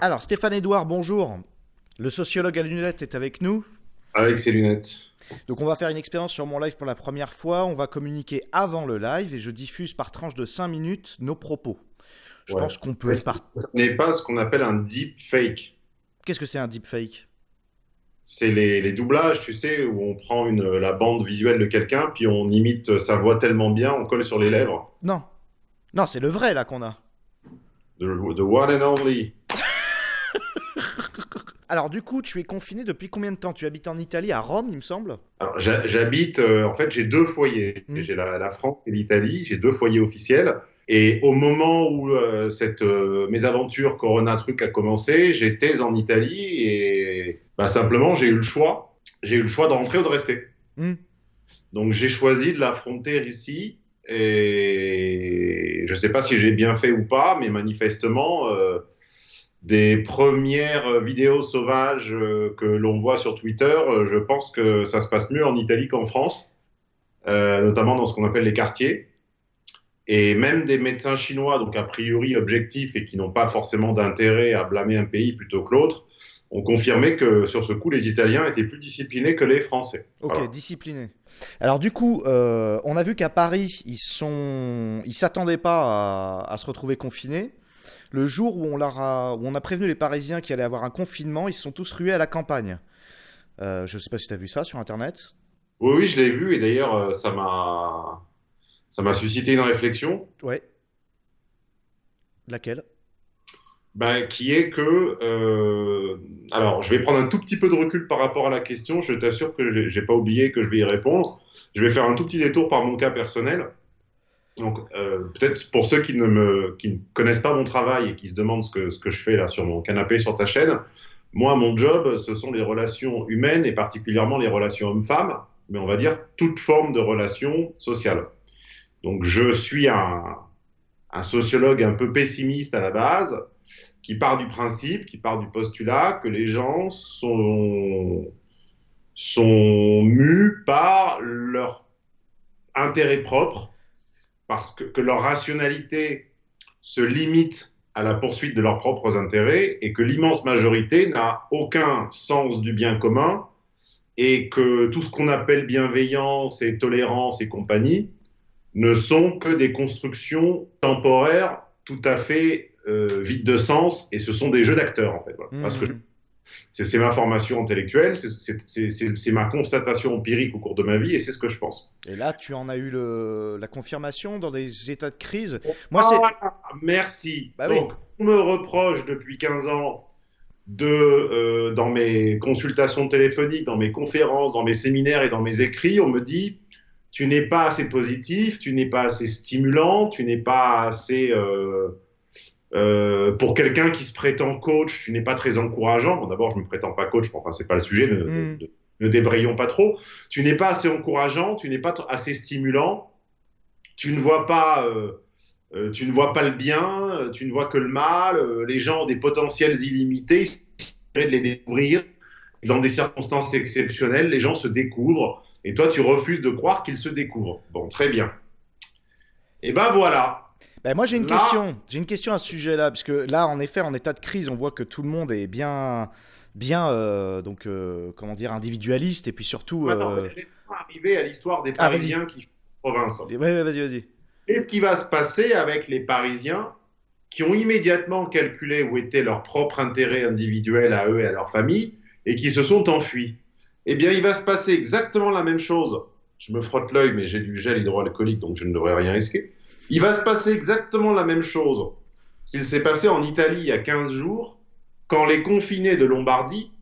Alors, Stéphane Edouard, bonjour. Le sociologue à lunettes est avec nous. Avec ses lunettes. Donc, on va faire une expérience sur mon live pour la première fois. On va communiquer avant le live et je diffuse par tranche de 5 minutes nos propos. Je Ouais. pense qu'on peut. Ce Par... n'est pas ce qu'on appelle un deep fake. Qu'est-ce que c'est un deepfake? C'est les, les doublages, tu sais, où on prend une, la bande visuelle de quelqu'un, puis on imite sa voix tellement bien, on colle sur les lèvres. Non. Non, c'est le vrai là qu'on a. The, the one and only. Alors, du coup, tu es confiné depuis combien de temps? Tu habites en Italie, à Rome, il me semble? Alors, j'habite, euh, en fait, j'ai deux foyers. Mm. J'ai la, la France et l'Italie, j'ai deux foyers officiels. Et au moment où euh, cette euh, mésaventure Corona truc a commencé, j'étais en Italie et bah, simplement j'ai eu le choix. J'ai eu le choix de rentrer ou de rester. Hmm. Donc j'ai choisi de l'affronter ici et je ne sais pas si j'ai bien fait ou pas, mais manifestement, des premières vidéos sauvages euh, que l'on voit sur Twitter, euh, je pense que ça se passe mieux en Italie qu'en France, euh, notamment dans ce qu'on appelle les quartiers. Et même des médecins chinois, donc a priori objectifs et qui n'ont pas forcément d'intérêt à blâmer un pays plutôt que l'autre, ont confirmé que sur ce coup, les Italiens étaient plus disciplinés que les Français. Ok, Voilà. discipliné. Alors du coup, euh, on a vu qu'à Paris, ils sont, ils s'attendaient pas à, à se retrouver confinés. Le jour où on, a... où on a prévenu les Parisiens qu'il allait avoir un confinement, ils se sont tous rués à la campagne. Euh, je sais pas si tu as vu ça sur Internet. Oui, oui, je l'ai vu et d'ailleurs, euh, ça m'a, ça m'a suscité une réflexion, Ouais. Laquelle? Ben, qui est que, euh, alors, je vais prendre un tout petit peu de recul par rapport à la question. Je t'assure que j'ai pas oublié que je vais y répondre. Je vais faire un tout petit détour par mon cas personnel. Donc, euh, peut-être pour ceux qui ne me, connaissent pas mon travail et qui se demandent ce que, je fais là sur mon canapé sur ta chaîne, moi, mon job, ce sont les relations humaines et particulièrement les relations hommes-femmes, mais on va dire toute forme de relations sociales. Donc, je suis un, un sociologue un peu pessimiste à la base, qui part du principe, qui part du postulat que les gens sont, sont mus par leur intérêt propre, parce que, leur rationalité se limite à la poursuite de leurs propres intérêts et que l'immense majorité n'a aucun sens du bien commun et que tout ce qu'on appelle bienveillance et tolérance et compagnie ne sont que des constructions temporaires tout à fait euh, vides de sens et ce sont des jeux d'acteurs en fait. Mhm. C'est ma formation intellectuelle, c'est- ma constatation empirique au cours de ma vie et c'est ce que je pense. Et là, tu en as eu le... la confirmation dans des états de crise? Moi, c'est... Ah, merci. Bah oui. Donc, on me reproche depuis 15 ans de, euh, dans mes consultations téléphoniques, dans mes conférences, dans mes séminaires et dans mes écrits, on me dit tu n'es pas assez positif, tu n'es pas assez stimulant, tu n'es pas assez euh, euh, pour quelqu'un qui se prétend coach, tu n'es pas très encourageant. Bon, d'abord, je me prétends pas coach, mais enfin, c'est pas le sujet. Ne, Mm. ne- ne débrayons pas trop. Tu n'es pas assez encourageant, tu n'es pas assez stimulant, tu ne vois pas. euh, euh, tu ne vois pas le bien, tu ne vois que le mal, les gens ont des potentiels illimités, il de les découvrir. Dans des circonstances exceptionnelles, les gens se découvrent, et toi, tu refuses de croire qu'ils se découvrent. Bon, très bien. Et ben voilà. Ben, moi, j'ai une Là- question. J'ai une question à ce sujet-là, parce que là, en effet, en état de crise, on voit que tout le monde est bien, bien, euh, donc, euh, comment dire, individualiste, et puis surtout. Euh, arriver à l'histoire des Ah. Parisiens qui font province. Ouais, ouais, vas-y, vas-y. Qu'est-ce qui va se passer avec les Parisiens qui ont immédiatement calculé où était leur propre intérêt individuel à eux et à leur famille et qui se sont enfuis? Eh bien, il va se passer exactement la même chose. Je me frotte l'œil, mais j'ai du gel hydroalcoolique, donc je ne devrais rien risquer. Il va se passer exactement la même chose qu'il s'est passé en Italie il y a 15 jours, quand les confinés de Lombardie,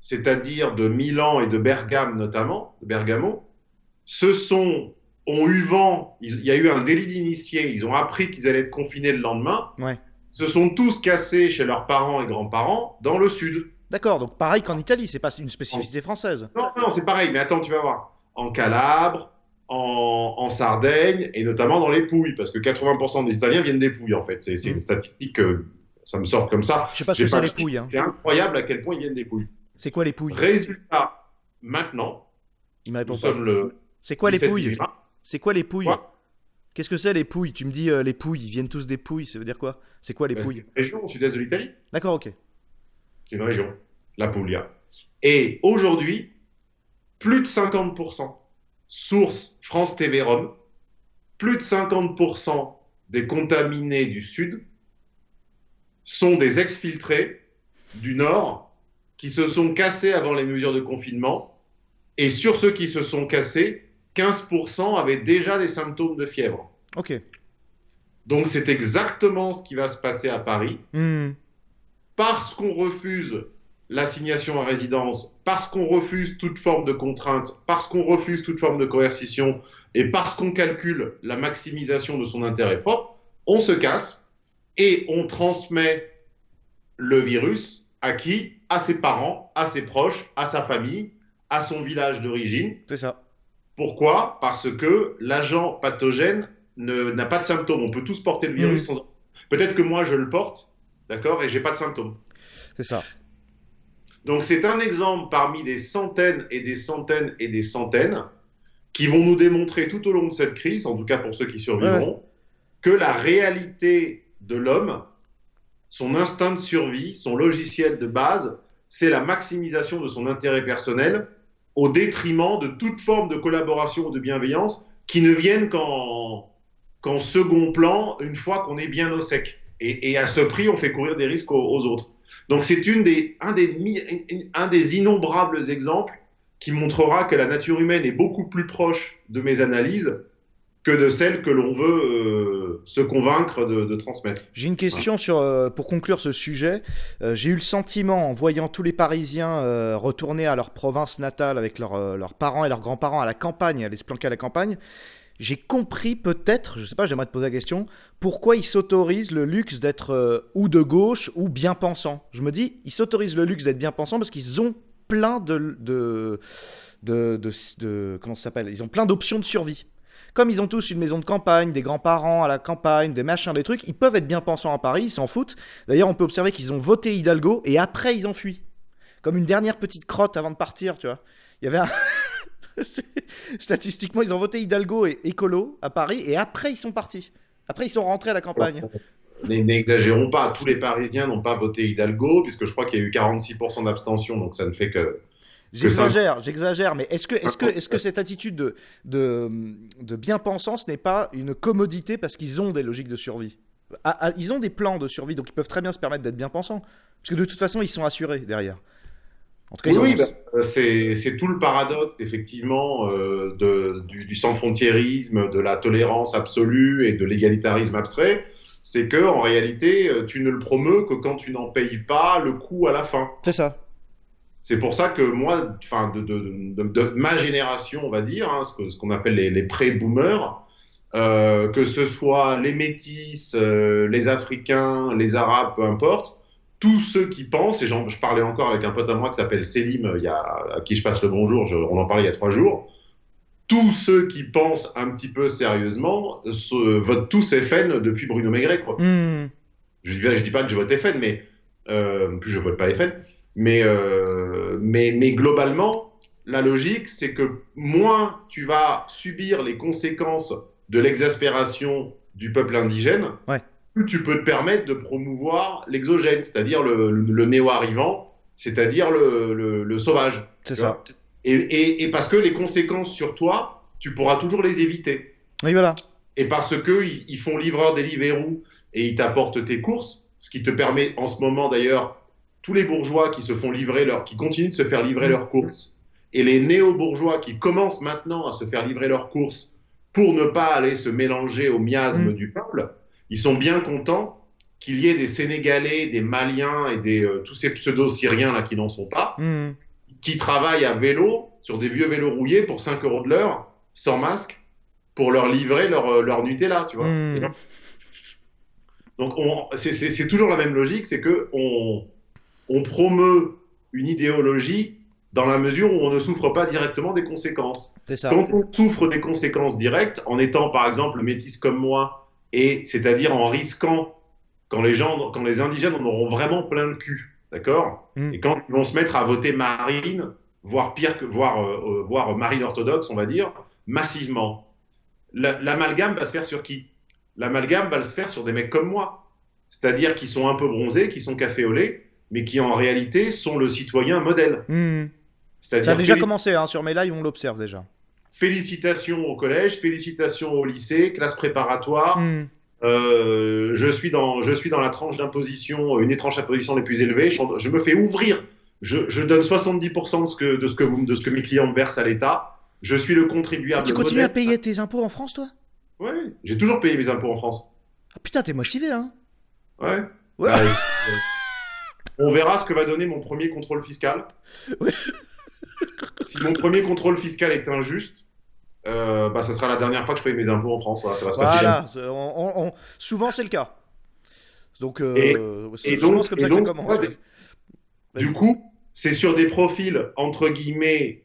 c'est-à-dire de Milan et de Bergame notamment, de Bergamo, se sont ont eu vent, il y a eu un délit d'initié, ils ont appris qu'ils allaient être confinés le lendemain, Ouais. se sont tous cassés chez leurs parents et grands-parents dans le sud. D'accord, donc pareil qu'en Italie, c'est pas une spécificité française. Non, non, c'est pareil, mais attends, tu vas voir. En Calabre, en, en Sardaigne, et notamment dans les Pouilles, parce que 80% des Italiens viennent des Pouilles, en fait. C'est c'est Mm. une statistique, euh, ça me sort comme ça. Je sais pas ce que c'est les pouilles. hein. C'est incroyable à quel point ils viennent des Pouilles. C'est quoi les pouilles? Résultat, maintenant, Il nous sommes le C'est quoi les 17 pouilles? C'est quoi les pouilles? Qu'est-ce que c'est les Pouilles? Tu me dis euh, les Pouilles, ils viennent tous des Pouilles, ça veut dire quoi? C'est quoi les Bah, Pouilles? C'est une région au sud-est de l'Italie. D'accord, ok. C'est une région, la Puglia. Et aujourd'hui, plus de 50%, source France TV Rome, plus de 50% des contaminés du sud sont des exfiltrés du nord qui se sont cassés avant les mesures de confinement. Et sur ceux qui se sont cassés, 15% avaient déjà des symptômes de fièvre. Ok. Donc c'est exactement ce qui va se passer à Paris. Hmm. parce qu'on refuse l'assignation à résidence, parce qu'on refuse toute forme de contrainte, parce qu'on refuse toute forme de coercition et parce qu'on calcule la maximisation de son intérêt propre, on se casse et on transmet le virus à qui? À ses parents, à ses proches, à sa famille, à son village d'origine. C'est ça. Pourquoi? Parce que l'agent pathogène ne- n'a pas de symptômes. On peut tous porter le virus sans. Peut-être que moi je le porte, d'accord, et j'ai pas de symptômes. C'est ça. Donc c'est un exemple parmi des centaines et des centaines et des centaines qui vont nous démontrer tout au long de cette crise, en tout cas pour ceux qui survivront, que la réalité de l'homme, son instinct de survie, son logiciel de base, c'est la maximisation de son intérêt personnel au détriment de toute forme de collaboration ou de bienveillance qui ne viennent qu'en second plan une fois qu'on est bien au sec. Et, et à ce prix, on fait courir des risques aux, aux autres. Donc c'est une des, un, des, un des innombrables exemples qui montrera que la nature humaine est beaucoup plus proche de mes analyses que de celles que l'on veut euh, se convaincre de, de transmettre. J'ai une question sur, euh, pour conclure ce sujet. Euh, J'ai eu le sentiment, en voyant tous les Parisiens retourner à leur province natale avec leurs leurs parents et leurs grands-parents à la campagne, aller se planquer à la campagne, j'ai compris peut-être, je sais pas, j'aimerais te poser la question, pourquoi ils s'autorisent le luxe d'être euh, ou de gauche ou bien pensant. Je me dis, ils s'autorisent le luxe d'être bien pensant parce qu'ils ont plein de, de, de, de, de- comment ça s'appelle? Ils ont plein d'options de survie. Comme ils ont tous une maison de campagne, des grands-parents à la campagne, des machins, des trucs, ils peuvent être bien pensants à Paris, ils s'en foutent. D'ailleurs, on peut observer qu'ils ont voté Hidalgo et après ils ont fui. Comme une dernière petite crotte avant de partir, tu vois. Il y avait un... Statistiquement, ils ont voté Hidalgo et écolo à Paris et après ils sont partis. Après ils sont rentrés à la campagne. N'e- N'exagérons pas, tous les Parisiens n'ont pas voté Hidalgo, puisque je crois qu'il y a eu 46% d'abstention, donc ça ne fait que... J'exagère, j'exagère, mais est-ce que, est que, est que cette attitude de, de, de bien-pensance n'est pas une commodité parce qu'ils ont des logiques de survie? Ah, ah, Ils ont des plans de survie, donc ils peuvent très bien se permettre d'être bien-pensants. Parce que de toute façon, ils sont assurés derrière. En tout cas, ils Oui, bah, c'est tout le paradoxe, effectivement, euh, de, du, du sans-frontiérisme, de la tolérance absolue et de l'égalitarisme abstrait. C'est que en réalité, euh, tu ne le promeus que quand tu n'en payes pas le coût à la fin. c'est ça. C'est pour ça que moi, enfin, de, de, de, de ma génération, on va dire, hein, ce qu'on appelle les, les pré-boomers, euh, que ce soit les métis, euh, les Africains, les Arabes, peu importe, tous ceux qui pensent, et je parlais encore avec un pote à moi qui s'appelle Selim, euh, il y a, à qui je passe le bonjour, je- on en parlait il y a trois jours, tous ceux qui pensent un petit peu sérieusement se, votent tous FN depuis Bruno Maigret. Quoi. Hmm. Je je dis pas que je vote FN, mais euh, plus je vote pas FN. Mais, euh, mais, mais globalement, la logique, c'est que moins tu vas subir les conséquences de l'exaspération du peuple indigène, Ouais. Plus tu peux te permettre de promouvoir l'exogène, c'est-à-dire le, le, le néo-arrivant, c'est-à-dire le, le, le sauvage. C'est ça. Et, et, et parce que les conséquences sur toi, tu pourras toujours les éviter. Oui, voilà. Et parce que ils, ils font livreur Deliveroo et ils t'apportent tes courses, ce qui te permet en ce moment d'ailleurs, tous les bourgeois qui se font livrer leur, qui continuent de se faire livrer leurs courses, et les néo-bourgeois qui commencent maintenant à se faire livrer leurs courses pour ne pas aller se mélanger au miasme Mm. du peuple, ils sont bien contents qu'il y ait des Sénégalais, des Maliens et des, euh, tous ces pseudo-Syriens là qui n'en sont pas, Hmm. qui travaillent à vélo, sur des vieux vélos rouillés pour 5 euros de l'heure, sans masque, pour leur livrer leur, euh, leur Nutella, tu vois. Mm. Et donc, donc on- c'est- toujours la même logique, c'est que on, on promeut une idéologie dans la mesure où on ne souffre pas directement des conséquences. Ça. Quand on souffre des conséquences directes, en étant par exemple métis comme moi, et c'est-à-dire en risquant quand les gens, quand les indigènes en auront vraiment plein le cul, d'accord? Mm. Et quand ils vont se mettre à voter marine, voire pire que voire, euh, euh, voire marine orthodoxe, on va dire, massivement. l'amalgame va se faire sur qui? L'amalgame va se faire sur des mecs comme moi. C'est-à-dire qui sont un peu bronzés, qui sont café au lait, mais qui en réalité sont le citoyen modèle. Hmm. Ça a déjà commencé hein, sur mes lives, on l'observe déjà. Félicitations au collège, félicitations au lycée, classe préparatoire. Hmm. Euh, je, suis dans, je suis dans la tranche d'imposition, une étrange imposition les plus élevées. Je, me fais ouvrir. Je, donne 70% de ce, que, de, ce que de ce que mes clients me versent à l'État. Je suis le contribuable. tu continues à payer tes impôts en France, toi? Ouais, j'ai toujours payé mes impôts en France. Ah, putain, t'es motivé, hein Ouais. ouais. Bah, on verra ce que va donner mon premier contrôle fiscal. si mon premier contrôle fiscal est injuste, euh, bah, ça sera la dernière fois que je paye mes impôts en France. Voilà, ça va se voilà, on, souvent c'est le cas. Donc, euh, donc, comme ça donc, commence. du coup, c'est sur des profils entre guillemets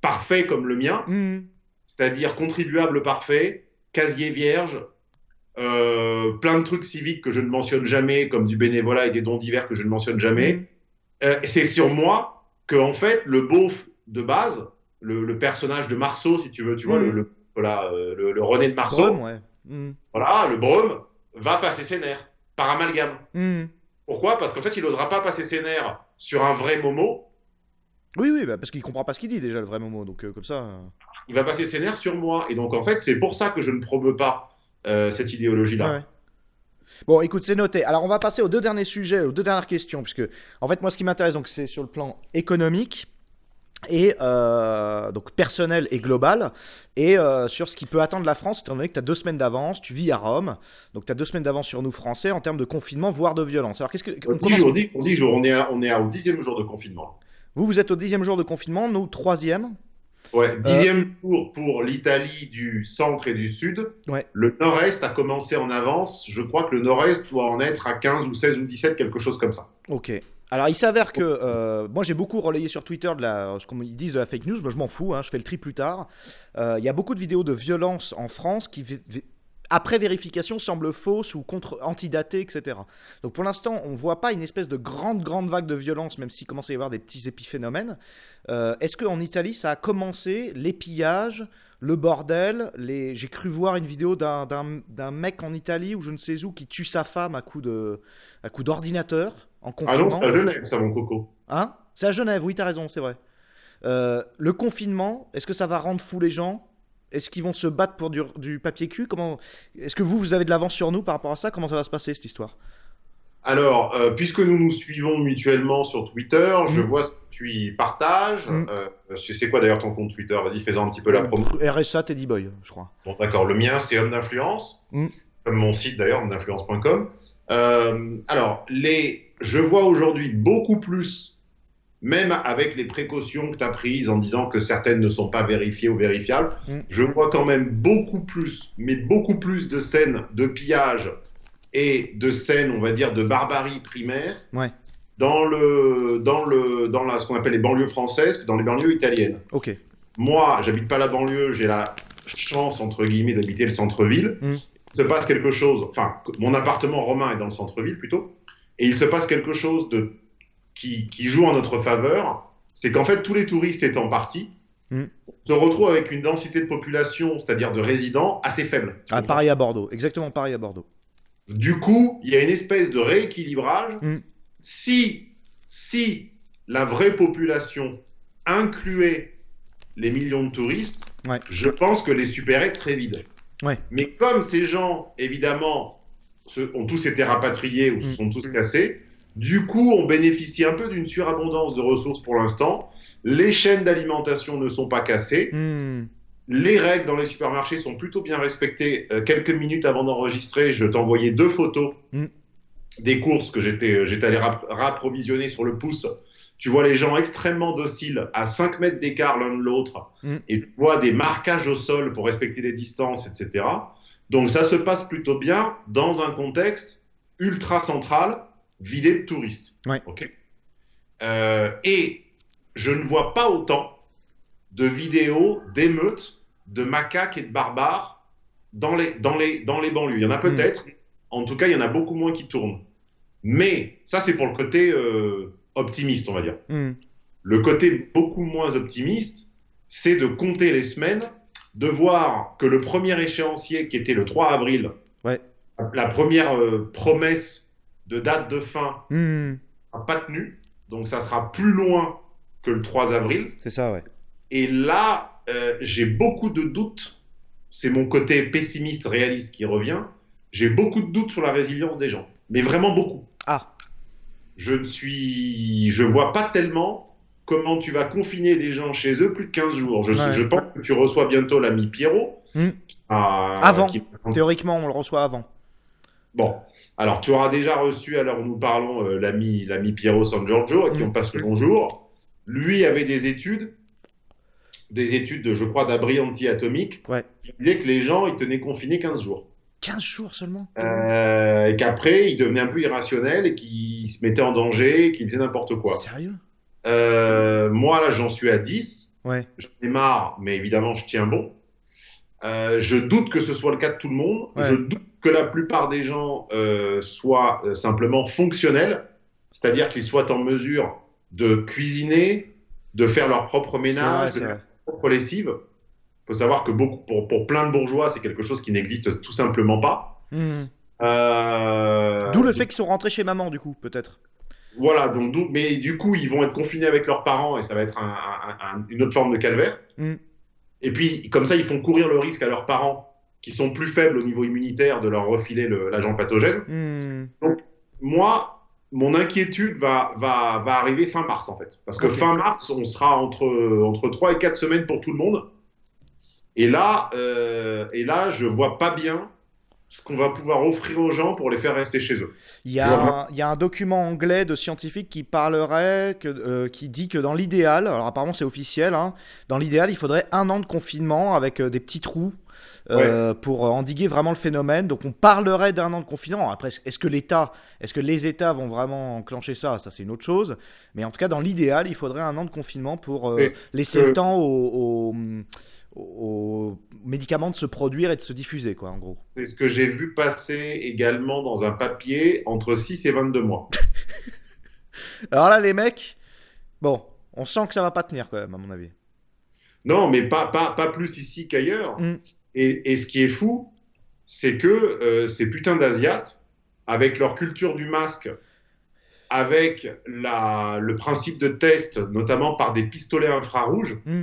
parfaits comme le mien, mmh. c'est-à-dire contribuable parfait, casier vierge, euh, plein de trucs civiques que je ne mentionne jamais, comme du bénévolat et des dons divers que je ne mentionne jamais. Mm. Euh, c'est sur moi que, en fait, le beauf de base, le, personnage de Marceau, si tu veux, tu vois, mm. le, voilà, euh, le, René de Marceau, mm. voilà, le Brome, va passer ses nerfs par amalgame. Pourquoi? Parce qu'en fait, il n'osera pas passer ses nerfs sur un vrai Momo. Oui, oui, bah, parce qu'il comprend pas ce qu'il dit déjà, le vrai Momo. Donc, comme ça. Il va passer ses nerfs sur moi. Et donc, en fait, c'est pour ça que je ne promeux pas euh, cette idéologie-là. Bon, écoute, c'est noté. Alors, on va passer aux deux derniers sujets, aux deux dernières questions, puisque, en fait, moi, ce qui m'intéresse, donc, c'est sur le plan économique et euh, donc personnel et global, et euh, sur ce qui peut attendre la France, étant donné que tu as deux semaines d'avance, tu vis à Rome, donc tu as deux semaines d'avance sur nous Français en termes de confinement, voire de violence. Alors qu'est-ce que... On, dit, on, dit, on, dit, on, est on est au dixième jour de confinement. Vous, vous êtes au dixième jour de confinement, nous, troisième Ouais, euh, dixième tour pour l'Italie du centre et du sud. Ouais. Le nord-est a commencé en avance. Je crois que le nord-est doit en être à 15 ou 16 ou 17, quelque chose comme ça. Ok. Alors il s'avère que euh, moi j'ai beaucoup relayé sur Twitter de la, ce qu'on disent de la fake news, mais je m'en fous, hein, je fais le tri plus tard. Euh, il y a beaucoup de vidéos de violence en France qui après vérification, semble fausse ou contre antidatée, etc. Donc pour l'instant, on ne voit pas une espèce de grande, grande vague de violence, même s'il commence à y avoir des petits épiphénomènes. Euh, est-ce qu'en Italie, ça a commencé, les pillages, le bordel les... J'ai cru voir une vidéo d'un mec en Italie, ou je ne sais où, qui tue sa femme à coup d'ordinateur, en confinement. Ah non, c'est à Genève, ça, mon coco. Hein? C'est à Genève, oui, tu as raison, c'est vrai. Euh, le confinement, est-ce que ça va rendre fou les gens? Est-ce qu'ils vont se battre pour du, papier cul? Comment Est-ce que vous, vous avez de l'avance sur nous par rapport à ça? Comment ça va se passer cette histoire? Alors, euh, puisque nous nous suivons mutuellement sur Twitter, je mmh. vois ce que tu partages. Mmh. Euh, c'est quoi d'ailleurs ton compte Twitter? Vas-y, fais-en un petit peu la promo. RSA Teddy Boy, je crois. Bon, d'accord. Le mien, c'est Homme d'influence, mmh. comme mon site d'ailleurs, homme d'influence.com. Euh, alors, les... je vois aujourd'hui beaucoup plus même avec les précautions que tu as prises en disant que certaines ne sont pas vérifiées ou vérifiables, mm. je vois quand même beaucoup plus, mais beaucoup plus de scènes de pillage et de scènes, on va dire, de barbarie primaire dans, le, dans, le, dans la, ce qu'on appelle les banlieues françaises que dans les banlieues italiennes. Ok. Moi, j'habite pas la banlieue, j'ai la chance, entre guillemets, d'habiter le centre-ville. Mm. Il se passe quelque chose, enfin, mon appartement romain est dans le centre-ville plutôt, et il se passe quelque chose de qui, joue en notre faveur, c'est qu'en fait, tous les touristes étant partis, mm. se retrouvent avec une densité de population, c'est-à-dire de résidents, assez faible. Ah, pareil à Bordeaux, exactement pareil à Bordeaux. Du coup, il y a une espèce de rééquilibrage. Mm. Si, si la vraie population incluait les millions de touristes, je pense que les supérettes seraient vides. Ouais. Mais comme ces gens, évidemment, ont tous été rapatriés ou se mm. sont tous cassés, du coup, on bénéficie un peu d'une surabondance de ressources pour l'instant. Les chaînes d'alimentation ne sont pas cassées. Hmm. Les règles dans les supermarchés sont plutôt bien respectées. Euh, quelques minutes avant d'enregistrer, je t'envoyais deux photos hmm. des courses que j'étais euh, allé rapprovisionner sur le pouce. Tu vois les gens extrêmement dociles, à 5 mètres d'écart l'un de l'autre, hmm. et tu vois des marquages au sol pour respecter les distances, etc. Donc ça se passe plutôt bien dans un contexte ultra central vidé de touristes. Euh, et je ne vois pas autant de vidéos d'émeutes, de macaques et de barbares dans les, dans les, dans les banlieues. Il y en a hmm. peut-être, en tout cas, il y en a beaucoup moins qui tournent. Mais ça, c'est pour le côté euh, optimiste, on va dire. Hmm. Le côté beaucoup moins optimiste, c'est de compter les semaines de voir que le premier échéancier, qui était le 3 avril, Ouais. la première euh, promesse de date de fin Hmm, n'a pas tenu. Donc ça sera plus loin que le 3 avril. c'est ça, ouais. Et là, euh, j'ai beaucoup de doutes. C'est mon côté pessimiste, réaliste qui revient. J'ai beaucoup de doutes sur la résilience des gens. Mais vraiment beaucoup. Ah, Je ne suis. Je vois pas tellement comment tu vas confiner des gens chez eux plus de 15 jours. Je, Ouais. je pense que tu reçois bientôt l'ami Pierrot. Hmm. qui a- Avant. qui- théoriquement, on le reçoit avant. Bon, alors tu auras déjà reçu, alors nous parlons, euh, l'ami l'ami Piero San Giorgio, à qui Mm. on passe le bonjour. Lui avait des études, des études, de, je crois, d'abri anti-atomique, Ouais. qui disaient que les gens, ils tenaient confinés 15 jours. 15 jours seulement? Euh, et qu'après, ils devenaient un peu irrationnels et qu'ils se mettaient en danger, qu'ils faisaient n'importe quoi. Sérieux? Euh, moi, là, j'en suis à 10. Ouais. J'en ai marre, mais évidemment, je tiens bon. Je doute que ce soit le cas de tout le monde. Ouais. Je doute que la plupart des gens euh, soient euh, simplement fonctionnels, c'est-à-dire qu'ils soient en mesure de cuisiner, de faire leur propre C'est vrai, ménage, de leur propre lessive. Il faut savoir que beaucoup, pour, pour plein de bourgeois, c'est quelque chose qui n'existe tout simplement pas. Hmm. Euh, D'où le fait qu'ils sont rentrés chez maman, du coup, peut-être. Voilà, donc mais du coup, ils vont être confinés avec leurs parents et ça va être un- un- un- une autre forme de calvaire. Mm. Et puis, comme ça, ils font courir le risque à leurs parents qui sont plus faibles au niveau immunitaire de leur refiler le- l'agent pathogène. Hmm. Moi, mon inquiétude va, va, va arriver fin mars en fait. Parce que fin mars, on sera entre, entre 3 et 4 semaines pour tout le monde. Et là, euh, et là je vois pas bien ce qu'on va pouvoir offrir aux gens pour les faire rester chez eux. Il y, a un, il y a un document anglais de scientifiques qui parlerait, que, euh, qui dit que dans l'idéal, alors apparemment c'est officiel, hein, dans l'idéal il faudrait un an de confinement avec euh, des petits trous euh, pour endiguer vraiment le phénomène. Donc on parlerait d'un an de confinement. Après, est-ce que l'État, est-ce que les États vont vraiment enclencher ça? Ça c'est une autre chose. Mais en tout cas, dans l'idéal, il faudrait un an de confinement pour euh, laisser le temps aux, aux- aux médicaments de se produire et de se diffuser, quoi, en gros. C'est ce que j'ai vu passer également dans un papier entre 6 et 22 mois. Alors là, les mecs, bon, on sent que ça va pas tenir quand même, à mon avis. Non, mais pas, pas, pas plus ici qu'ailleurs. Mm. Et, et ce qui est fou, c'est que euh, ces putains d'Asiates, avec leur culture du masque, avec la, le principe de test, notamment par des pistolets infrarouges, Mm.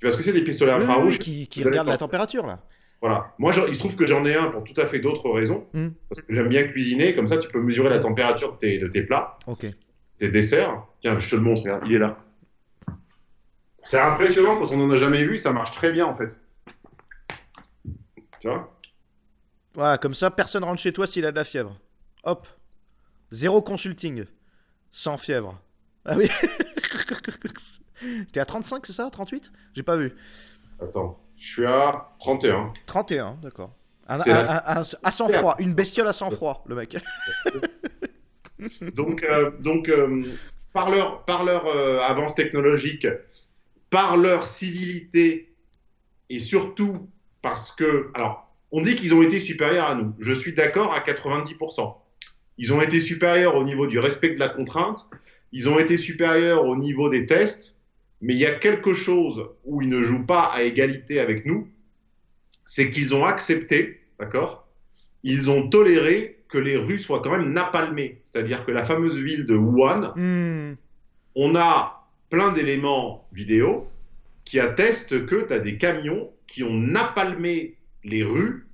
tu vois ce que c'est des pistolets Oui, infrarouges oui, qui, qui Vous allez regarde la température, là. Voilà. Moi, j'en- il se trouve que j'en ai un pour tout à fait d'autres raisons. Mm. Parce que j'aime bien cuisiner, comme ça, tu peux mesurer la température de tes, de tes plats. Des desserts. Tiens, je te le montre, regarde, il est là. C'est impressionnant quand on n'en a jamais vu, ça marche très bien en fait. Tu vois Voilà, comme ça, personne rentre chez toi s'il a de la fièvre. Hop. Zéro consulting. Sans fièvre. Ah oui. T'es à 35, c'est ça 38 J'ai pas vu. Attends, je suis à 31. 31, d'accord. Un- un- la- un- un- à sang froid, une bestiole à sang froid, le mec. Donc, euh, donc euh, par leur, par leur euh, avance technologique, par leur civilité, et surtout parce que, alors, on dit qu'ils ont été supérieurs à nous. Je suis d'accord à 90%. Ils ont été supérieurs au niveau du respect de la contrainte, ils ont été supérieurs au niveau des tests, mais il y a quelque chose où ils ne jouent pas à égalité avec nous, c'est qu'ils ont accepté, d'accord? Ils ont toléré que les rues soient quand même napalmées. C'est-à-dire que la fameuse ville de Wuhan, Hmm. on a plein d'éléments vidéo qui attestent que tu as des camions qui ont napalmé les rues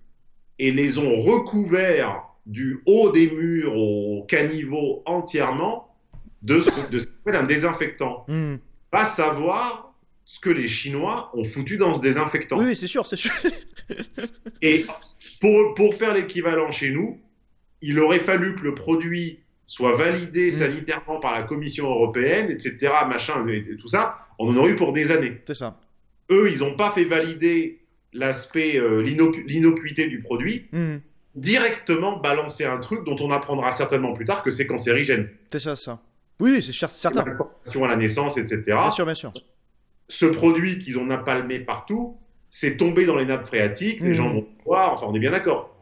et les ont recouverts du haut des murs au caniveau entièrement de ce, de ce qu'on appelle un désinfectant. Hmm. Va savoir ce que les Chinois ont foutu dans ce désinfectant. Oui, c'est sûr, c'est sûr. Et pour, pour faire l'équivalent chez nous, il aurait fallu que le produit soit validé Mm. sanitairement par la Commission européenne, etc., machin, et tout ça. On en aurait eu pour des années. c'est ça. Eux, ils n'ont pas fait valider l'aspect, euh, l'innocu- l'innocuité du produit, Hmm. directement balancer un truc dont on apprendra certainement plus tard que c'est cancérigène. C'est ça, ça. Oui, c'est certain. À la naissance, etc. Bien sûr, bien sûr. ce produit qu'ils ont napalmé partout, c'est tombé dans les nappes phréatiques, les Mhm. gens vont voir, enfin on est bien d'accord.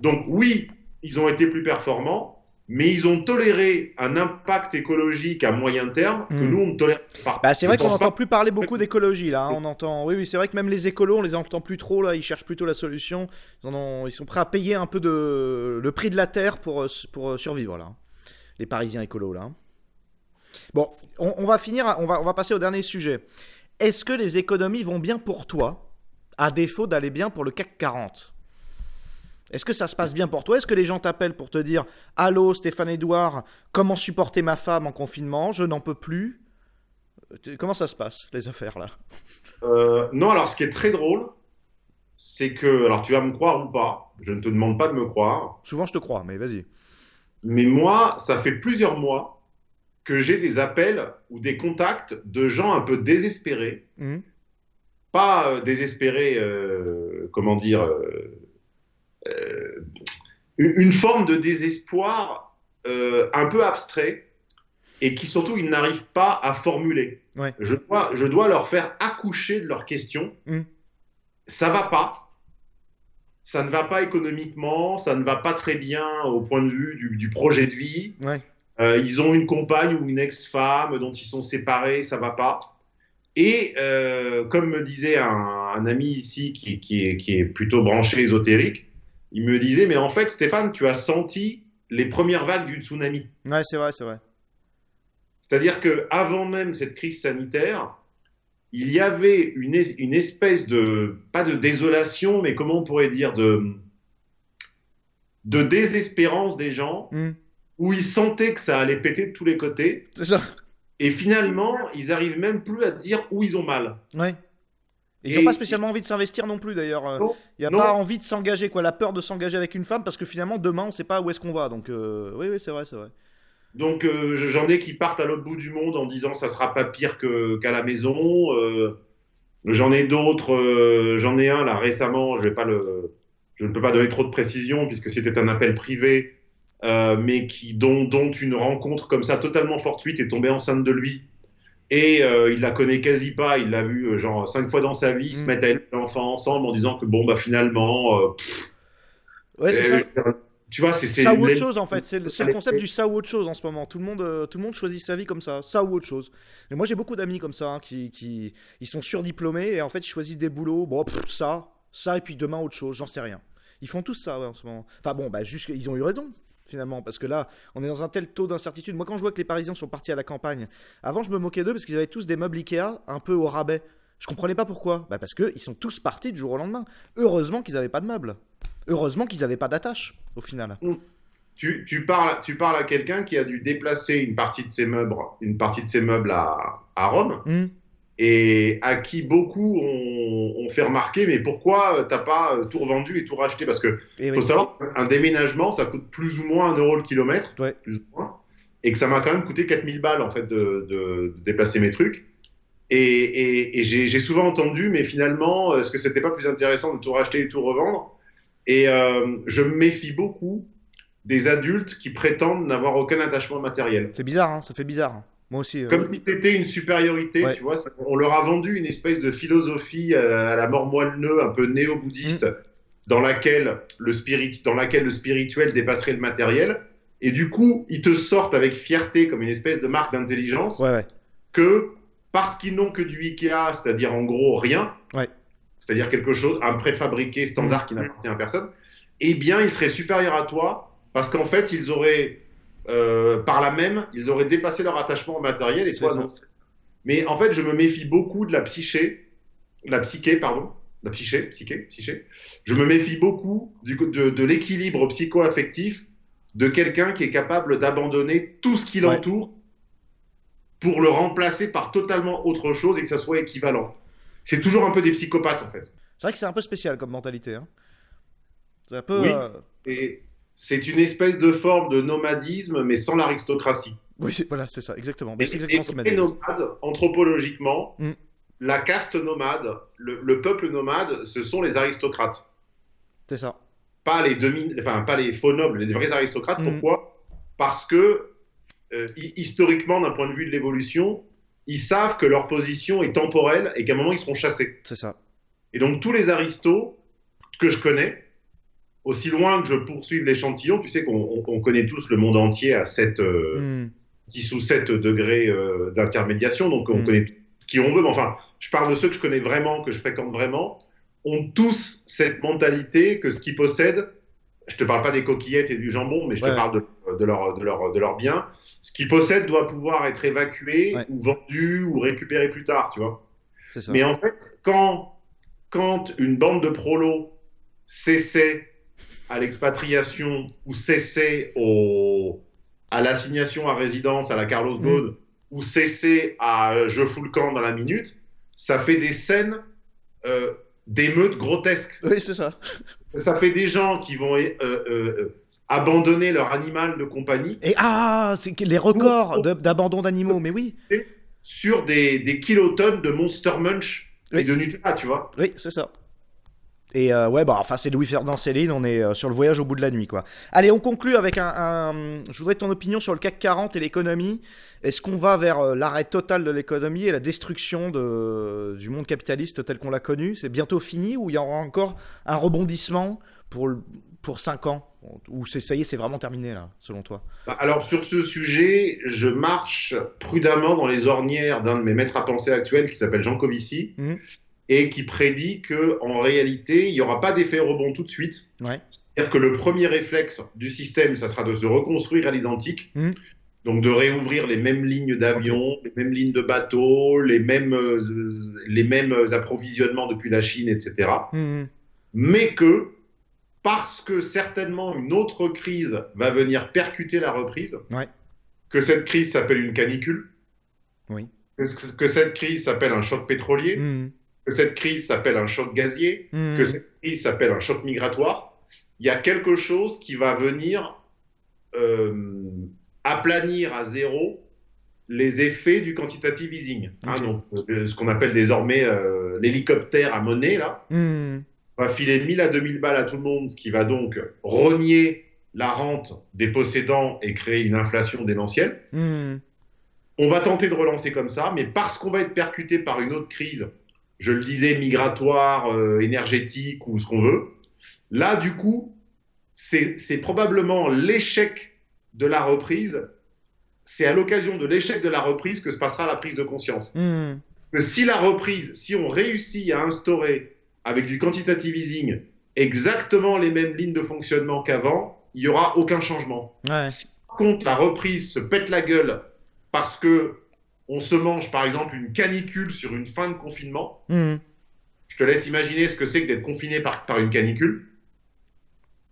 Donc oui, ils ont été plus performants, mais ils ont toléré un impact écologique à moyen terme que Mm. nous, on ne tolère pas. Bah, c'est vrai qu'on n'entend pas- plus parler beaucoup d'écologie là. hein, On entend. Oui, oui, c'est vrai que même les écolos, on les entend plus trop là. Ils cherchent plutôt la solution. Ils, en ont- ils sont prêts à payer un peu de le prix de la terre pour euh, pour euh, survivre là. Les Parisiens écolos là. Bon, on, on va finir. On va on va passer au dernier sujet. Est-ce que les économies vont bien pour toi, à défaut d'aller bien pour le CAC 40 Est-ce que ça se passe bien pour toi? Est-ce que les gens t'appellent pour te dire Allô Stéphane Edouard, comment supporter ma femme en confinement? Je n'en peux plus. Euh, Comment ça se passe, les affaires là? Euh, non, alors ce qui est très drôle, c'est que, alors tu vas me croire ou pas, je ne te demande pas de me croire, Souvent je te crois, mais vas-y. mais moi, ça fait plusieurs mois que j'ai des appels ou des contacts de gens un peu désespérés, Mhm. pas euh, désespérés, euh, comment dire, une, une forme de désespoir euh, un peu abstrait et qui surtout ils n'arrivent pas à formuler. Ouais. Je, dois, je dois leur faire accoucher de leurs questions. Mhm. Ça va pas. Ça ne va pas économiquement, ça ne va pas très bien au point de vue du, du projet de vie. Ouais. Euh, ils ont une compagne ou une ex-femme dont ils sont séparés, ça va pas. Et euh, comme me disait un, un ami ici qui, qui, est, qui est plutôt branché ésotérique, il me disait, mais en fait, Stéphane, tu as senti les premières vagues du tsunami. Ouais, c'est vrai, c'est vrai. C'est-à-dire que avant même cette crise sanitaire, il y avait une, es- une espèce de, pas de désolation, mais comment on pourrait dire, de, de désespérance des gens, Mhm. où ils sentaient que ça allait péter de tous les côtés. C'est ça. Et finalement, ils arrivent même plus à dire où ils ont mal. Ouais. Ils n'ont pas spécialement envie de s'investir non plus d'ailleurs. Euh, Il n'y a non. pas envie de s'engager, quoi. La peur de s'engager avec une femme parce que finalement demain on sait pas où est-ce qu'on va. Donc euh, oui, oui, c'est vrai, c'est vrai. Donc euh, j'en ai qui partent à l'autre bout du monde en disant ça sera pas pire qu'à la maison. Euh, j'en ai d'autres, euh, j'en ai un là récemment, je vais pas le, je ne peux pas donner trop de précision puisque c'était un appel privé, euh, mais qui dont, dont une rencontre comme ça totalement fortuite est tombée enceinte de lui. Et euh, il la connaît quasi pas, il l'a vu euh, genre cinq fois dans sa vie, ils se Mm. mettent à élever l'enfant ensemble en disant que bon bah finalement, euh, pff, Ouais, c'est ça. tu vois c'est Ça ou autre chose en fait, c'est le, concept du ça ou autre chose en ce moment. Tout le monde, tout le monde choisit sa vie comme ça, ça ou autre chose. Et moi j'ai beaucoup d'amis comme ça hein, qui, qui, ils sont surdiplômés et en fait ils choisissent des boulots. Bon, pff, ça, ça et puis demain autre chose, j'en sais rien. Ils font tous ça ouais, en ce moment. Enfin bon, bah juste ils ont eu raison finalement parce que là on est dans un tel taux d'incertitude. Moi quand je vois que les Parisiens sont partis à la campagne, avant je me moquais d'eux parce qu'ils avaient tous des meubles Ikea un peu au rabais. Je comprenais pas pourquoi. Bah parce que ils sont tous partis du jour au lendemain. Heureusement qu'ils n'avaient pas de meubles. Heureusement qu'ils n'avaient pas d'attache au final. Tu, tu parles, tu parles à quelqu'un qui a dû déplacer une partie de ses meubles, une partie de ses meubles à, à Rome Hmm. Et à qui beaucoup ont, ont fait remarquer mais pourquoi euh, t'as pas euh, tout revendu et tout racheté? Parce que Et oui. faut savoir qu'un déménagement ça coûte plus ou moins un euro le kilomètre, Ouais. plus ou moins, et que ça m'a quand même coûté 4000 balles en fait de, de- de déplacer mes trucs. Et, et- et j'ai j'ai souvent entendu mais finalement est-ce que c'était pas plus intéressant de tout racheter et tout revendre? Et euh, je me méfie beaucoup des adultes qui prétendent n'avoir aucun attachement matériel. C'est bizarre, hein, ça fait bizarre. Moi aussi. euh, Comme si c'était une supériorité, Ouais. tu vois. ça- On leur a vendu une espèce de philosophie euh, à la mort moelle-neu, un peu néo-bouddhiste, Mm. dans, laquelle le spirit, dans laquelle le spirituel dépasserait le matériel. Et du coup, ils te sortent avec fierté, comme une espèce de marque d'intelligence, Ouais, ouais. que parce qu'ils n'ont que du Ikea, c'est-à-dire en gros rien, c'est-à-dire quelque chose, un préfabriqué standard qui n'appartient à personne, eh bien, ils seraient supérieurs à toi parce qu'en fait, ils auraient, euh, par là même, ils auraient dépassé leur attachement au matériel et toi non. Mais en fait, je me méfie beaucoup de la psyché, la psyché, pardon, la psyché, psyché, psyché. Je me méfie beaucoup du, de, de l'équilibre psycho-affectif de quelqu'un qui est capable d'abandonner tout ce qui Ouais. l'entoure pour le remplacer par totalement autre chose et que ça soit équivalent. C'est toujours un peu des psychopathes en fait. C'est vrai que c'est un peu spécial comme mentalité. Hein. C'est un peu. Oui. euh, Et c'est une espèce de forme de nomadisme, mais sans l'aristocratie. Oui, voilà, c'est ça, exactement. Mais c'est exactement ce m'a et dit. nomade, anthropologiquement, Mm. la caste nomade, le, le peuple nomade, ce sont les aristocrates. C'est ça. Pas les demi, enfin pas les faux nobles, les vrais aristocrates. Mm. Pourquoi? Parce que euh, hi- historiquement, d'un point de vue de l'évolution, ils savent que leur position est temporelle et qu'à un moment ils seront chassés. C'est ça. Et donc tous les aristos que je connais, aussi loin que je poursuive l'échantillon, tu sais qu'on on- on connaît tous le monde entier à 7, Hmm. 6 ou 7 degrés euh, d'intermédiation, donc on Mm. connaît qui on veut, mais enfin, je parle de ceux que je connais vraiment, que je fréquente vraiment, ont tous cette mentalité que ce qu'ils possèdent, je te parle pas des coquillettes et du jambon, mais je Ouais. te parle de, de leur, de, leur, de leur bien, ce qu'ils possèdent doit pouvoir être évacué Ouais. ou vendu ou récupéré plus tard, tu vois. Ça. Mais en fait, quand, quand une bande de prolos cessait à l'expatriation ou cessait au, à l'assignation à résidence à la Carlos Mm. Ghosn ou cessait à euh, je fous le camp dans la minute, ça fait des scènes euh, d'émeutes grotesques. Oui, c'est ça. Ça fait des gens qui vont euh, euh, abandonner leur animal de compagnie Et ah, c'est les records d'abandon d'animaux, mais oui. sur des, des kilotonnes de Monster Munch et de Nutella, tu vois. Oui, c'est ça. Et euh, ouais, bah enfin, c'est Louis Ferdinand Céline, on est euh, sur le voyage au bout de la nuit, quoi. Allez, on conclut avec un, un- Je voudrais ton opinion sur le CAC 40 et l'économie. Est-ce qu'on va vers euh, l'arrêt total de l'économie et la destruction de, du monde capitaliste tel qu'on l'a connu? C'est bientôt fini ou il y aura encore un rebondissement pour, le- pour 5 ans? Ou ça y est, c'est vraiment terminé, là, selon toi? Bah, Alors sur ce sujet, je marche prudemment dans les ornières d'un de mes maîtres à penser actuels qui s'appelle Jean Covici Mhm. Et qui prédit que en réalité, il n'y aura pas d'effet rebond tout de suite. Ouais. C'est-à-dire que le premier réflexe du système, ça sera de se reconstruire à l'identique. Mhm. Donc de réouvrir les mêmes lignes d'avions, les mêmes lignes de bateaux, les mêmes, euh, les mêmes approvisionnements depuis la Chine, etc. Mhm. mais que parce que certainement une autre crise va venir percuter la reprise, Ouais. que cette crise s'appelle une canicule, Oui. que, que cette crise s'appelle un choc pétrolier. Que cette crise s'appelle un choc gazier, Mhm. que cette crise s'appelle un choc migratoire, il y a quelque chose qui va venir euh, aplanir à zéro les effets du quantitative easing. Hein, Ok. donc, euh, ce qu'on appelle désormais euh, l'hélicoptère à monnaie, là, Mhm. va filer 1000 à 2000 balles à tout le monde, ce qui va donc rogner la rente des possédants et créer une inflation démentielle. Mhm. On va tenter de relancer comme ça, mais parce qu'on va être percuté par une autre crise, je le disais, migratoire, euh, énergétique ou ce qu'on veut, là, du coup, c'est probablement l'échec de la reprise. C'est à l'occasion de l'échec de la reprise que se passera la prise de conscience. Que si la reprise, si on réussit à instaurer avec du quantitative easing exactement les mêmes lignes de fonctionnement qu'avant, il n'y aura aucun changement. Ouais. Si par contre la reprise se pète la gueule parce que on se mange par exemple une canicule sur une fin de confinement, Mhm. je te laisse imaginer ce que c'est que d'être confiné par, par une canicule.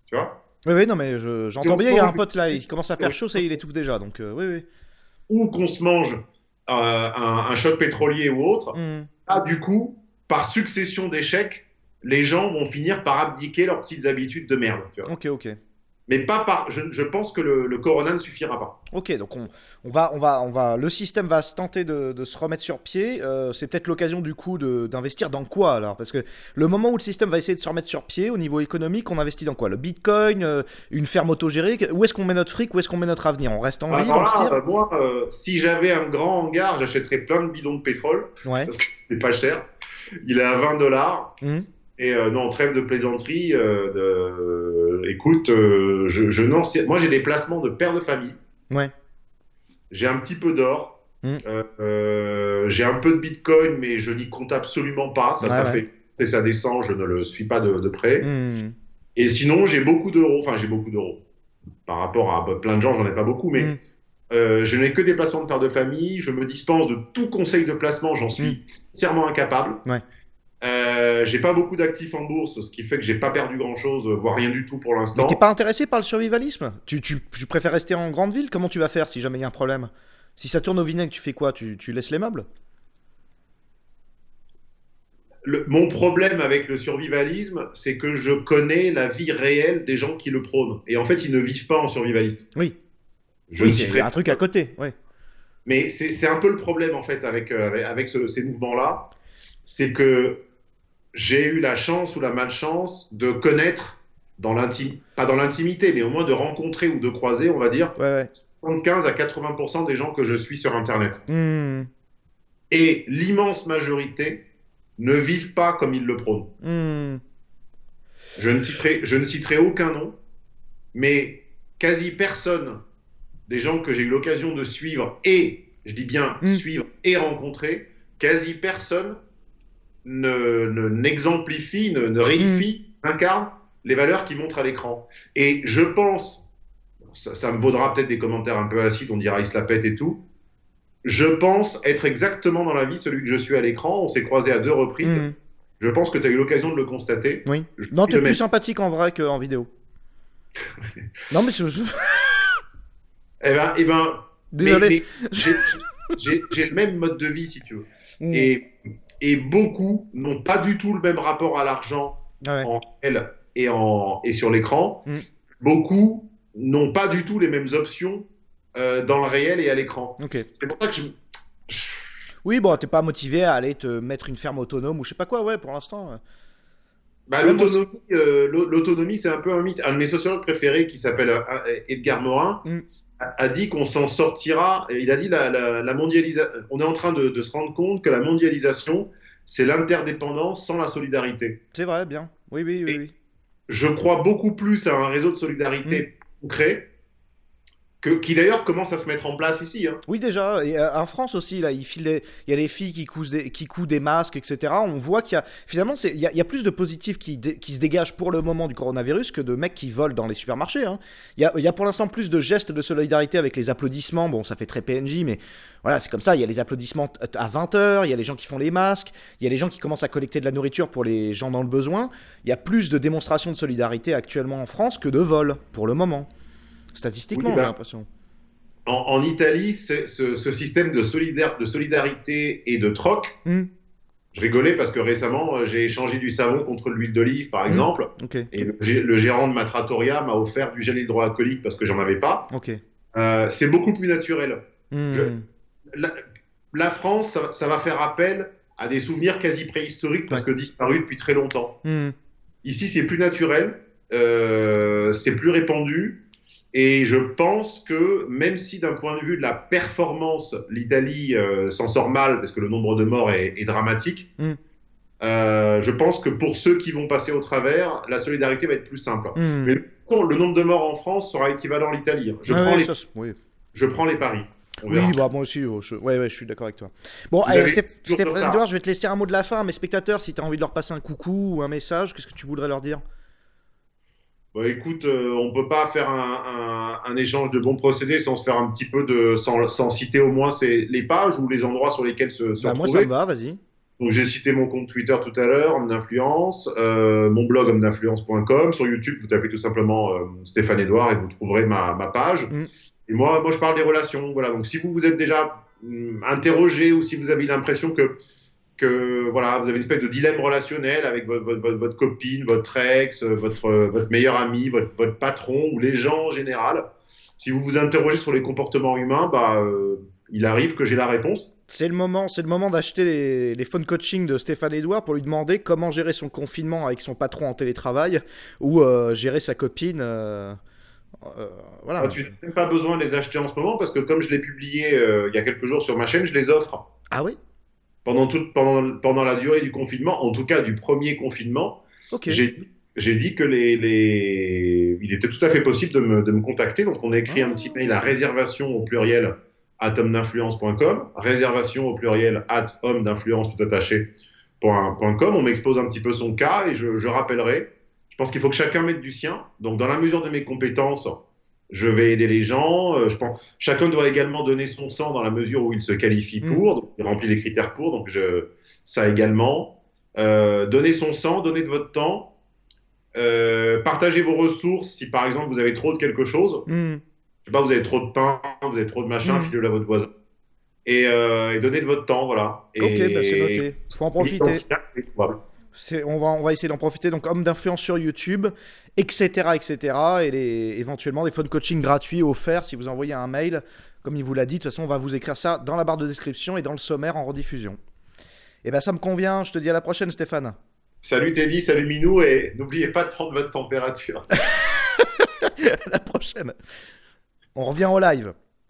Tu vois? Oui, oui, non, mais j'entends bien, il y a un pote là, il commence à faire chaud, ça il étouffe déjà, donc euh, oui, oui. Ou qu'on se mange euh, un, un choc pétrolier ou autre. Mhm. Là, du coup, par succession d'échecs, les gens vont finir par abdiquer leurs petites habitudes de merde. tu vois. Ok, ok. Mais pas par. Je, je pense que le, le corona ne suffira pas. Ok, donc on, on va, on va, on va, le système va se tenter de, de se remettre sur pied. Euh, c'est peut-être l'occasion du coup d'investir dans quoi alors? Parce que le moment où le système va essayer de se remettre sur pied au niveau économique, on investit dans quoi? Le Bitcoin, euh, une ferme autogérée Où est-ce qu'on met notre fric? Où est-ce qu'on met notre avenir? On reste en ville, Alors on se là, tire? euh, moi, euh, si j'avais un grand hangar, j'achèterais plein de bidons de pétrole Ouais. parce que c'est pas cher. Il est à 20 dollars. Mhm. Et euh, non, trêve de plaisanterie. euh, de... Écoute, euh, je, je n'en sais. Moi, j'ai des placements de père de famille. Ouais. J'ai un petit peu d'or. Mm. Euh, euh, j'ai un peu de bitcoin, mais je n'y compte absolument pas. Ça, Ouais, ça ouais. fait et ça descend, je ne le suis pas de, de près. Mhm. Et sinon, j'ai beaucoup d'euros. Enfin, j'ai beaucoup d'euros. Par rapport à bah, plein de gens, j'en ai pas beaucoup, mais Mm. euh, je n'ai que des placements de père de famille. Je me dispense de tout conseil de placement. J'en suis entièrement incapable. Mm. Ouais. Euh, j'ai pas beaucoup d'actifs en bourse, ce qui fait que j'ai pas perdu grand chose, voire rien du tout pour l'instant. t'es pas intéressé par le survivalisme? Tu, tu, tu préfères rester en grande ville? Comment tu vas faire si jamais il y a un problème? Si ça tourne au vinaigre, tu fais quoi? Tu, tu laisses les meubles? Le- mon problème avec le survivalisme, c'est que je connais la vie réelle des gens qui le prônent. Et en fait, ils ne vivent pas en survivaliste. Oui. Je Oui, c'est un truc à côté. Ouais. Mais c'est un peu le problème en fait avec, euh, avec, avec ce- ces mouvements-là, c'est que j'ai eu la chance ou la malchance de connaître dans l'intimité, pas dans l'intimité, mais au moins de rencontrer ou de croiser, on va dire, Ouais, ouais. 75 à 80% des gens que je suis sur Internet. Mhm. Et l'immense majorité ne vivent pas comme ils le prônent. Hmm. Je ne citerai, je ne citerai aucun nom, mais quasi personne des gens que j'ai eu l'occasion de suivre et, je dis bien Mm. suivre et rencontrer, quasi personne ne ne- n'exemplifie, ne, ne réifie, incarne les valeurs qu'il montre à l'écran. Et je pense, ça, ça me vaudra peut-être des commentaires un peu acides, on dira il se la pète et tout. Je pense être exactement dans la vie celui que je suis à l'écran. On s'est croisés à deux reprises. Mhm. Je pense que tu as eu l'occasion de le constater. Oui. Je Non, t'es le plus même. sympathique en vrai qu'en vidéo. non, mais je- Eh ben, eh ben, désolé. j'ai- le même mode de vie, si tu veux. Mhm. Et, et beaucoup n'ont pas du tout le même rapport à l'argent Ouais. en réel et, en, et sur l'écran. Mm. Beaucoup n'ont pas du tout les mêmes options euh, dans le réel et à l'écran. Ok. C'est pour ça que je. Oui, bon, t'es pas motivé à aller te mettre une ferme autonome ou je sais pas quoi, ouais, pour l'instant. euh. Bah, l'autonomie, euh, l'au- l'autonomie, c'est un peu un mythe. Un de mes sociologues préférés, qui s'appelle Edgar Morin, Mm. A, dit qu'on s'en sortira. Il a dit la, la, la mondialisation. On est en train de, de se rendre compte que la mondialisation, c'est l'interdépendance sans la solidarité. C'est vrai, bien. Oui, oui, oui. Oui. Je crois beaucoup plus à un réseau de solidarité concret, qui d'ailleurs commence à se mettre en place ici. hein. Oui, déjà, euh, en France aussi, là, il, y a les filles qui cousent des, masques, etc. On voit qu'il y a, finalement, il y a, plus de positifs qui, se dégagent pour le moment du coronavirus que de mecs qui volent dans les supermarchés. hein. Il, y a, il y a pour l'instant plus de gestes de solidarité avec les applaudissements. Bon, ça fait très PNJ, mais voilà, c'est comme ça. Il y a les applaudissements à 20h, il y a les gens qui font les masques, il y a les gens qui commencent à collecter de la nourriture pour les gens dans le besoin. Il y a plus de démonstrations de solidarité actuellement en France que de vols, pour le moment. Statistiquement, Oui, j'ai l'impression. En, en Italie, ce, ce système de, solidaire, de solidarité et de troc, Hmm, je rigolais parce que récemment, euh, j'ai échangé du savon contre de l'huile d'olive, par Mm. exemple. Et le, gé- le gérant de ma trattoria m'a offert du gel hydroalcoolique parce que j'en avais pas. Euh, c'est beaucoup plus naturel. Hmm. Je- La, la France, ça, ça va faire appel à des souvenirs quasi préhistoriques parce que disparus depuis très longtemps. Hmm. Ici, c'est plus naturel, euh, c'est plus répandu. Et je pense que même si d'un point de vue de la performance, l'Italie euh, s'en sort mal parce que le nombre de morts est, est dramatique, Mm. euh, je pense que pour ceux qui vont passer au travers, la solidarité va être plus simple. Hmm. Mais de toute façon, le nombre de morts en France sera équivalent à l'Italie. Je, prends ouais, les- oui. je prends les paris. On Oui, verra. bah moi aussi, oh, je... Ouais, ouais, je suis d'accord avec toi. Bon, allez, Stéph- Stéphane. Edouard, je vais te laisser un mot de la fin. Mes spectateurs, si tu as envie de leur passer un coucou ou un message, qu'est-ce que tu voudrais leur dire? Bah, écoute, euh, on peut pas faire un, un- un échange de bons procédés sans se faire un petit peu de, sans, sans citer au moins les pages ou les endroits sur lesquels se, se bah, Moi, ça me va, vas-y. Donc j'ai cité mon compte Twitter tout à l'heure, homme d'influence, euh, mon blog homme. Sur YouTube, vous tapez tout simplement euh, Stéphane Edouard et vous trouverez ma, ma page. Mm. Et moi, moi, je parle des relations. Voilà. Donc si vous vous êtes déjà hum, interrogé ou si vous avez l'impression que que voilà, vous avez une espèce de dilemme relationnel avec votre, votre, copine, votre ex, votre, votre meilleur ami, votre, votre patron ou les gens en général. Si vous vous interrogez sur les comportements humains, bah, euh, il arrive que j'ai la réponse. C'est le moment, c'est le moment d'acheter les, les phone coaching de Stéphane Edouard pour lui demander comment gérer son confinement avec son patron en télétravail ou euh, gérer sa copine. euh, euh, voilà. Ah, tu n'as même pas besoin de les acheter en ce moment parce que comme je l'ai publié euh, il y a quelques jours sur ma chaîne, je les offre Ah oui? Pendant, toute, pendant, pendant la durée du confinement, en tout cas du premier confinement. J'ai j'ai dit que les, les... il était tout à fait possible de me, de me contacter. Donc on a écrit un Ah. petit mail à réservation au pluriel at homme-d'influence.com, réservation au pluriel at homme d'influence tout attaché com. On m'expose un petit peu son cas et je, je rappellerai. Je pense qu'il faut que chacun mette du sien. Donc dans la mesure de mes compétences, je vais aider les gens. Euh, je pense chacun doit également donner son sang dans la mesure où il se qualifie Mm. pour, donc il remplit les critères pour. Donc je, ça également. Euh, donner son sang, donner de votre temps. Euh, partagez vos ressources si par exemple vous avez trop de quelque chose. Hmm. Je sais pas, vous avez trop de pain, vous avez trop de machin, Mm. filez-le à votre voisin. Et, euh, et donnez de votre temps, voilà. Et, Ok, bah, c'est noté. Faut en profiter. On, va, on va essayer d'en profiter. Donc, homme d'influence sur YouTube, etc. etc. Et les, éventuellement des phone coaching gratuits offerts si vous envoyez un mail. Comme il vous l'a dit, de toute façon, on va vous écrire ça dans la barre de description et dans le sommaire en rediffusion. Et ben ça me convient. Je te dis à la prochaine, Stéphane. Salut Teddy, salut Minou, et n'oubliez pas de prendre votre température. à la prochaine. On revient au live.